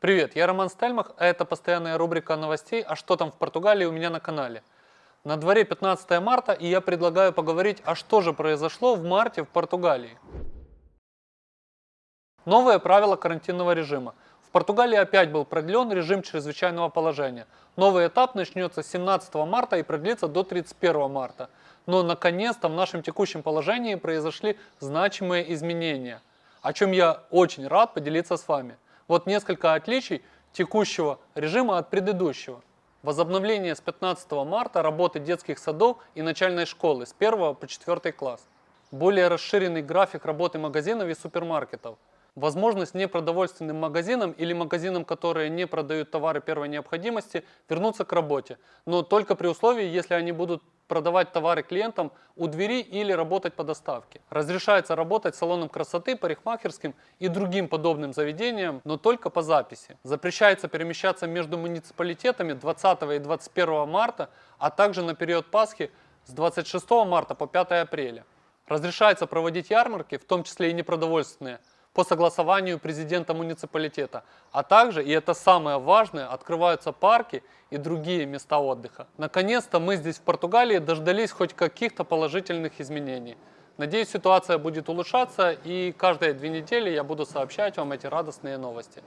Привет, я Роман Стельмах, а это постоянная рубрика новостей «А что там в Португалии» у меня на канале. На дворе 15 марта, и я предлагаю поговорить, а что же произошло в марте в Португалии. Новые правила карантинного режима. В Португалии опять был продлен режим чрезвычайного положения. Новый этап начнется с 17 марта и продлится до 31 марта. Но наконец-то в нашем текущем положении произошли значимые изменения, о чем я очень рад поделиться с вами. Вот несколько отличий текущего режима от предыдущего. Возобновление с 15 марта работы детских садов и начальной школы с 1 по 4 класс. Более расширенный график работы магазинов и супермаркетов. Возможность непродовольственным магазинам или магазинам, которые не продают товары первой необходимости, вернуться к работе. Но только при условии, если они будут продавать товары клиентам у двери или работать по доставке. Разрешается работать салоном красоты, парикмахерским и другим подобным заведениям, но только по записи. Запрещается перемещаться между муниципалитетами 20 и 21 марта, а также на период Пасхи с 26 марта по 5 апреля. Разрешается проводить ярмарки, в том числе и непродовольственные, по согласованию президента муниципалитета. А также, и это самое важное, открываются парки и другие места отдыха. Наконец-то мы здесь в Португалии дождались хоть каких-то положительных изменений. Надеюсь, ситуация будет улучшаться и каждые две недели я буду сообщать вам эти радостные новости.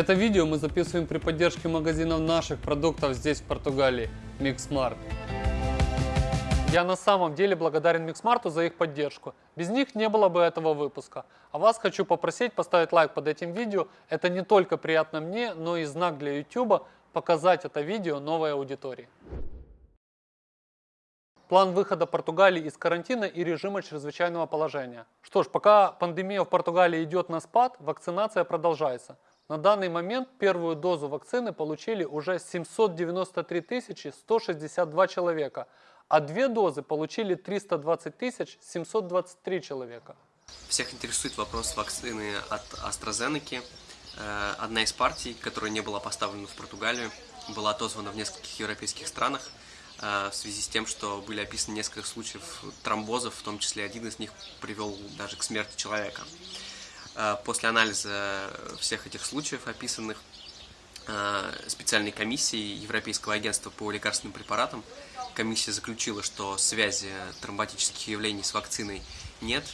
Это видео мы записываем при поддержке магазинов наших продуктов здесь в Португалии, Mixmart. Я на самом деле благодарен Mixmart за их поддержку. Без них не было бы этого выпуска. А вас хочу попросить поставить лайк под этим видео. Это не только приятно мне, но и знак для YouTube показать это видео новой аудитории. План выхода Португалии из карантина и режима чрезвычайного положения. Что ж, пока пандемия в Португалии идет на спад, вакцинация продолжается. На данный момент первую дозу вакцины получили уже 793 162 человека, а две дозы получили 320 723 человека. Всех интересует вопрос вакцины от AstraZeneca. Э, одна из партий, которая не была поставлена в Португалию, была отозвана в нескольких европейских странах э, в связи с тем, что были описаны несколько случаев тромбозов, в том числе один из них привел даже к смерти человека. Э, после анализа всех этих случаев, описанных э, специальной комиссией Европейского агентства по лекарственным препаратам, комиссия заключила, что связи тромботических явлений с вакциной нет,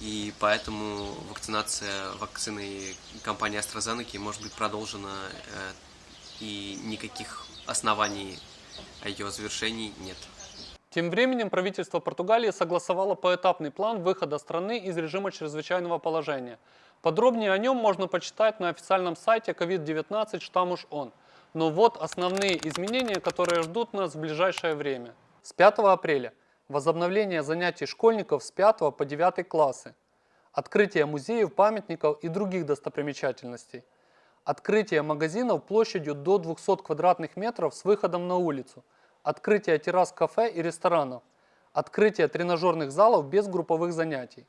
и поэтому вакцинация вакциной компании AstraZeneca может быть продолжена, э, и никаких оснований о ее завершении нет. Тем временем правительство Португалии согласовало поэтапный план выхода страны из режима чрезвычайного положения. Подробнее о нем можно почитать на официальном сайте COVID-19 Штамуш ОН. Но вот основные изменения, которые ждут нас в ближайшее время. С 5 апреля возобновление занятий школьников с 5 по 9 классы, открытие музеев, памятников и других достопримечательностей, открытие магазинов площадью до 200 квадратных метров с выходом на улицу – открытие террас кафе и ресторанов, открытие тренажерных залов без групповых занятий.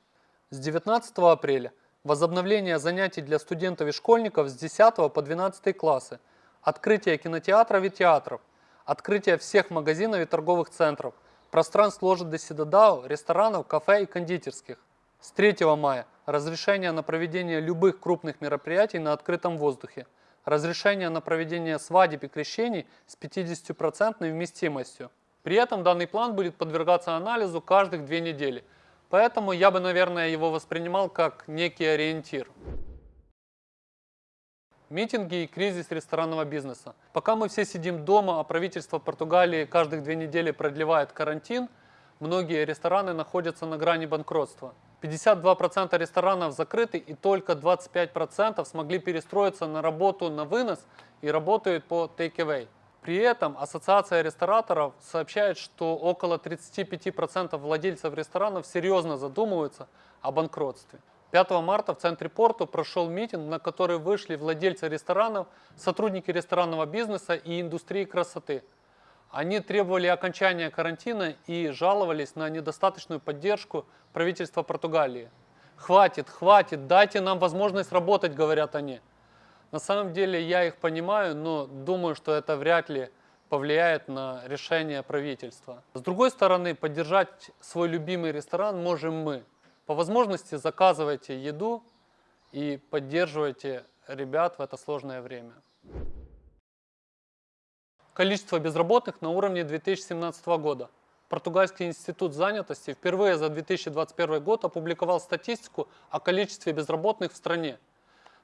С 19 апреля возобновление занятий для студентов и школьников с 10 по 12 классы, открытие кинотеатров и театров, открытие всех магазинов и торговых центров, пространств ложи до Сидадау, ресторанов, кафе и кондитерских. С 3 мая разрешение на проведение любых крупных мероприятий на открытом воздухе – разрешение на проведение свадеб и крещений с 50% вместимостью. При этом данный план будет подвергаться анализу каждых две недели. Поэтому я бы, наверное, его воспринимал как некий ориентир. Митинги и кризис ресторанного бизнеса. Пока мы все сидим дома, а правительство Португалии каждых две недели продлевает карантин, многие рестораны находятся на грани банкротства. 52% ресторанов закрыты и только 25% смогли перестроиться на работу на вынос и работают по take-away. При этом Ассоциация рестораторов сообщает, что около 35% владельцев ресторанов серьезно задумываются о банкротстве. 5 марта в центре порту прошел митинг, на который вышли владельцы ресторанов, сотрудники ресторанного бизнеса и индустрии красоты. Они требовали окончания карантина и жаловались на недостаточную поддержку правительства Португалии. Хватит, хватит, дайте нам возможность работать, говорят они. На самом деле я их понимаю, но думаю, что это вряд ли повлияет на решение правительства. С другой стороны, поддержать свой любимый ресторан можем мы. По возможности заказывайте еду и поддерживайте ребят в это сложное время. Количество безработных на уровне 2017 года. Португальский институт занятости впервые за 2021 год опубликовал статистику о количестве безработных в стране.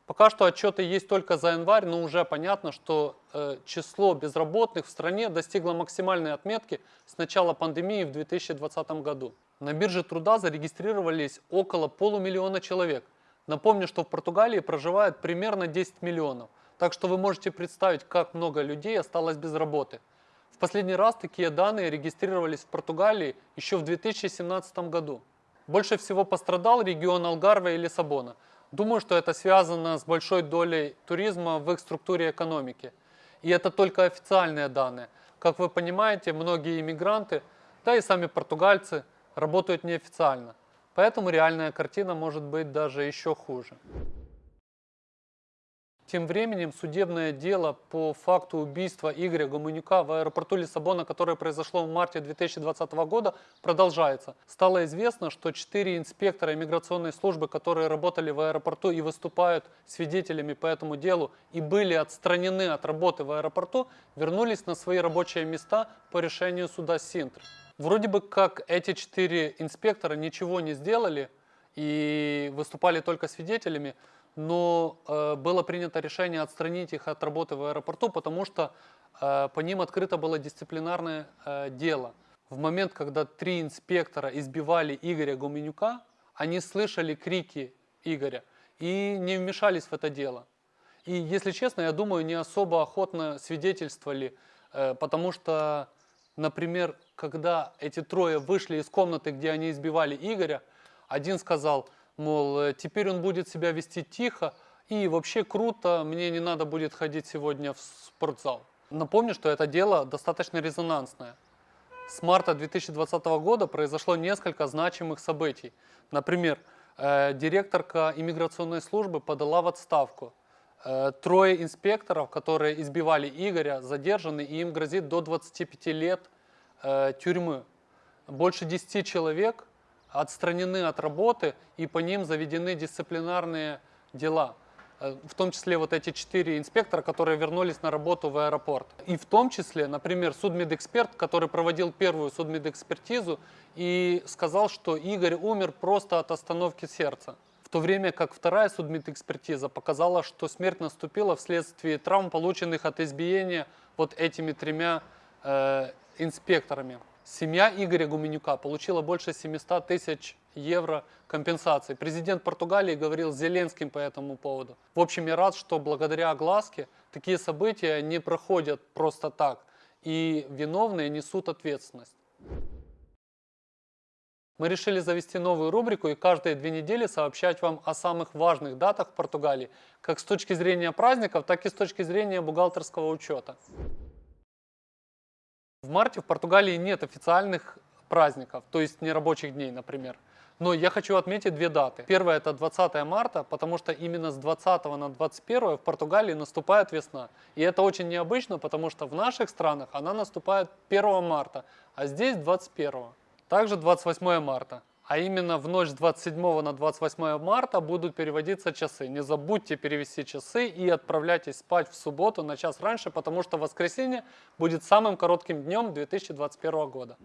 Пока что отчеты есть только за январь, но уже понятно, что э, число безработных в стране достигло максимальной отметки с начала пандемии в 2020 году. На бирже труда зарегистрировались около полумиллиона человек. Напомню, что в Португалии проживает примерно 10 миллионов, так что вы можете представить, как много людей осталось без работы. В последний раз такие данные регистрировались в Португалии еще в 2017 году. Больше всего пострадал регион Алгарве и Лиссабона – Думаю, что это связано с большой долей туризма в их структуре экономики. И это только официальные данные. Как вы понимаете, многие иммигранты, да и сами португальцы, работают неофициально. Поэтому реальная картина может быть даже еще хуже. Тем временем судебное дело по факту убийства Игоря Гомунюка в аэропорту Лиссабона, которое произошло в марте 2020 года, продолжается. Стало известно, что четыре инспектора иммиграционной службы, которые работали в аэропорту и выступают свидетелями по этому делу и были отстранены от работы в аэропорту, вернулись на свои рабочие места по решению суда Синтр. Вроде бы как эти четыре инспектора ничего не сделали и выступали только свидетелями, но э, было принято решение отстранить их от работы в аэропорту, потому что э, по ним открыто было дисциплинарное э, дело. В момент, когда три инспектора избивали Игоря Гуменюка, они слышали крики Игоря и не вмешались в это дело. И, если честно, я думаю, не особо охотно свидетельствовали, э, потому что, например, когда эти трое вышли из комнаты, где они избивали Игоря, один сказал – мол, э, теперь он будет себя вести тихо, и вообще круто, мне не надо будет ходить сегодня в спортзал. Напомню, что это дело достаточно резонансное. С марта 2020 года произошло несколько значимых событий. Например, э, директорка иммиграционной службы подала в отставку. Э, трое инспекторов, которые избивали Игоря, задержаны, и им грозит до 25 лет тюрьмы. Больше 10 человек отстранены от работы и по ним заведены дисциплинарные дела. Э, в том числе вот эти четыре инспектора, которые вернулись на работу в аэропорт. И в том числе, например, судмедэксперт, который проводил первую судмедэкспертизу и сказал, что Игорь умер просто от остановки сердца. В то время как вторая судмедэкспертиза показала, что смерть наступила вследствие травм, полученных от избиения вот этими тремя э, инспекторами. Семья Игоря Гуменюка получила больше 700 тысяч евро компенсации. Президент Португалии говорил Зеленским по этому поводу. В общем, я рад, что благодаря огласке такие события не проходят просто так, и виновные несут ответственность. Мы решили завести новую рубрику и каждые две недели сообщать вам о самых важных датах в Португалии, как с точки зрения праздников, так и с точки зрения бухгалтерского учета. В марте в Португалии нет официальных праздников, то есть нерабочих дней, например. Но я хочу отметить две даты. Первая это 20 марта, потому что именно с 20 на 21 в Португалии наступает весна. И это очень необычно, потому что в наших странах она наступает 1 марта, а здесь 21. Также 28 марта. А именно в ночь с 27 на 28 марта будут переводиться часы. Не забудьте перевести часы и отправляйтесь спать в субботу на час раньше, потому что воскресенье будет самым коротким днем 2021 года.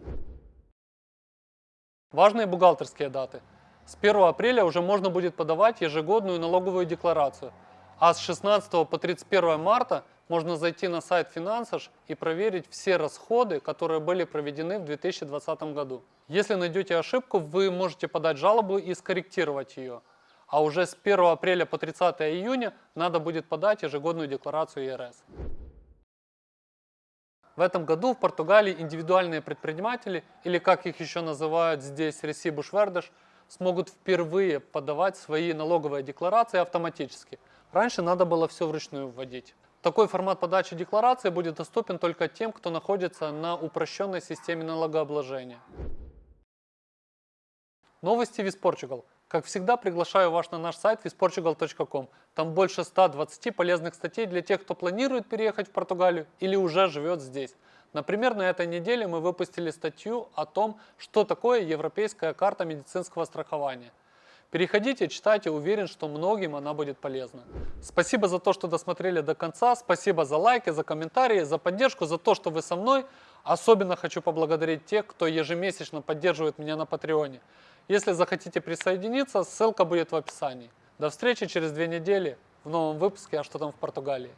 Важные бухгалтерские даты. С 1 апреля уже можно будет подавать ежегодную налоговую декларацию, а с 16 по 31 марта можно зайти на сайт Финансаж и проверить все расходы, которые были проведены в 2020 году. Если найдете ошибку, вы можете подать жалобу и скорректировать ее. А уже с 1 апреля по 30 июня надо будет подать ежегодную декларацию ЕРС. В этом году в Португалии индивидуальные предприниматели, или как их еще называют здесь Ресибуш Вердеш, смогут впервые подавать свои налоговые декларации автоматически. Раньше надо было все вручную вводить. Такой формат подачи декларации будет доступен только тем, кто находится на упрощенной системе налогообложения. Новости Виспорчугал. Как всегда, приглашаю вас на наш сайт visportugal.com. Там больше 120 полезных статей для тех, кто планирует переехать в Португалию или уже живет здесь. Например, на этой неделе мы выпустили статью о том, что такое европейская карта медицинского страхования. Переходите, читайте, уверен, что многим она будет полезна. Спасибо за то, что досмотрели до конца, спасибо за лайки, за комментарии, за поддержку, за то, что вы со мной. Особенно хочу поблагодарить тех, кто ежемесячно поддерживает меня на Патреоне. Если захотите присоединиться, ссылка будет в описании. До встречи через две недели в новом выпуске «А что там в Португалии?».